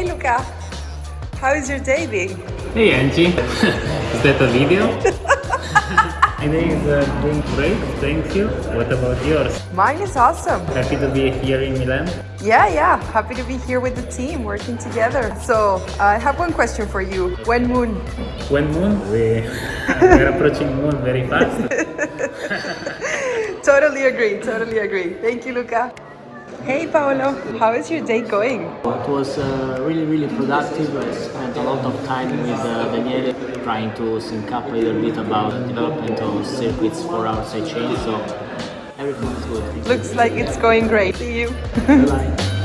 Hey Luca, how is your day being? Hey Angie, is that a video? My day is uh, doing great, thank you. What about yours? Mine is awesome. Happy to be here in Milan? Yeah, yeah, happy to be here with the team, working together. So, uh, I have one question for you. When moon? When moon? We're approaching moon very fast. totally agree, totally agree. Thank you, Luca. Hey, Paolo. How is your day going? It was uh, really, really productive. I spent a lot of time with uh, Daniele trying to sync up a little bit about development of circuits for our sidechain, so everything is good. Looks like it's going great. See you. Bye-bye.